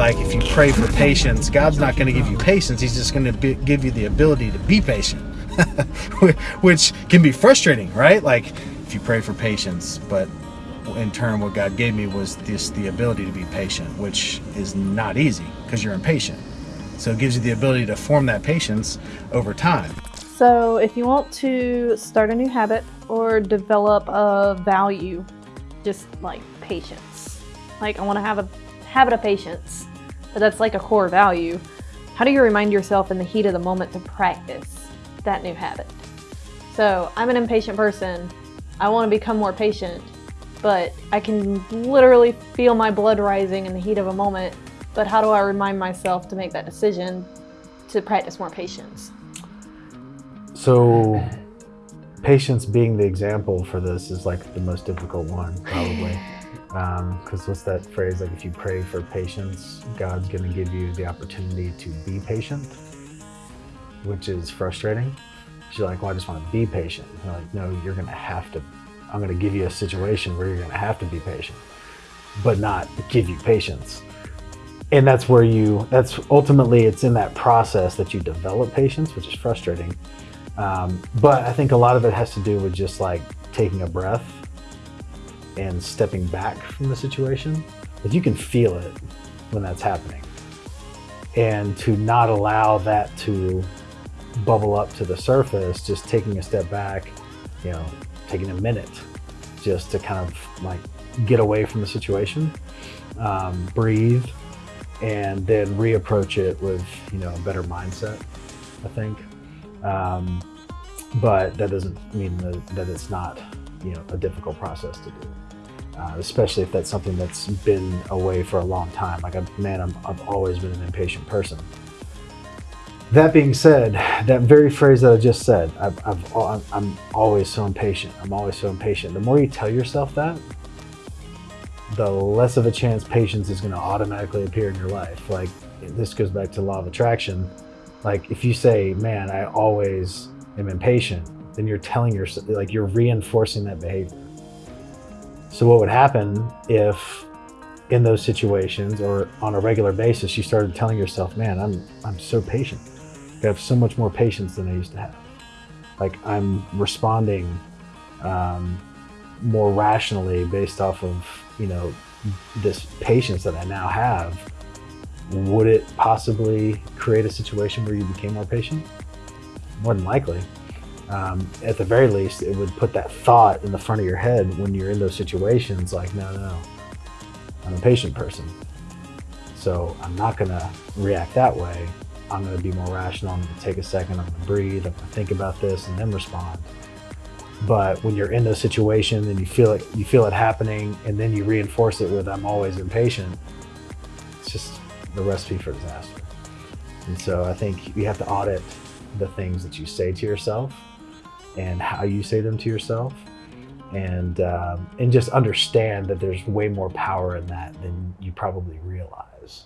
like if you pray for patience, God's not going to give you patience. He's just going to give you the ability to be patient, which can be frustrating, right? Like if you pray for patience, but in turn, what God gave me was this the ability to be patient, which is not easy because you're impatient. So it gives you the ability to form that patience over time. So if you want to start a new habit or develop a value, just like patience, like I want to have a habit of patience, but that's like a core value. How do you remind yourself in the heat of the moment to practice that new habit? So I'm an impatient person. I want to become more patient, but I can literally feel my blood rising in the heat of a moment. But how do I remind myself to make that decision to practice more patience? So patience being the example for this is like the most difficult one probably. Because um, what's that phrase, like if you pray for patience, God's gonna give you the opportunity to be patient, which is frustrating. You're like, well, I just wanna be patient. You're like, no, you're gonna have to I'm going to give you a situation where you're going to have to be patient, but not give you patience. And that's where you, that's ultimately, it's in that process that you develop patience, which is frustrating. Um, but I think a lot of it has to do with just like taking a breath and stepping back from the situation. But you can feel it when that's happening. And to not allow that to bubble up to the surface, just taking a step back, you know, taking a minute just to kind of like get away from the situation, um, breathe, and then reapproach it with, you know, a better mindset, I think. Um, but that doesn't mean that, that, it's not, you know, a difficult process to do. Uh, especially if that's something that's been away for a long time. Like, I, man, I'm, I've always been an impatient person. That being said, that very phrase that I just said, I've, I'm always so impatient. I'm always so impatient. The more you tell yourself that, the less of a chance patience is going to automatically appear in your life. Like this goes back to law of attraction. Like if you say, man, I always am impatient, then you're telling yourself, like you're reinforcing that behavior. So what would happen if in those situations or on a regular basis, you started telling yourself, man, I'm, I'm so patient. I have so much more patience than I used to have. Like I'm responding um, more rationally based off of, you know, this patience that I now have. Would it possibly create a situation where you became more patient? More than likely. Um, at the very least, it would put that thought in the front of your head when you're in those situations like, no, no, no, I'm a patient person. So I'm not going to react that way. I'm going to be more rational. I'm going to take a second. I'm going to breathe. I'm going to think about this and then respond. But when you're in those situations and you feel it, you feel it happening, and then you reinforce it with "I'm always impatient," it's just the recipe for disaster. And so I think you have to audit the things that you say to yourself and how you say them to yourself, and um, and just understand that there's way more power in that than you probably realize.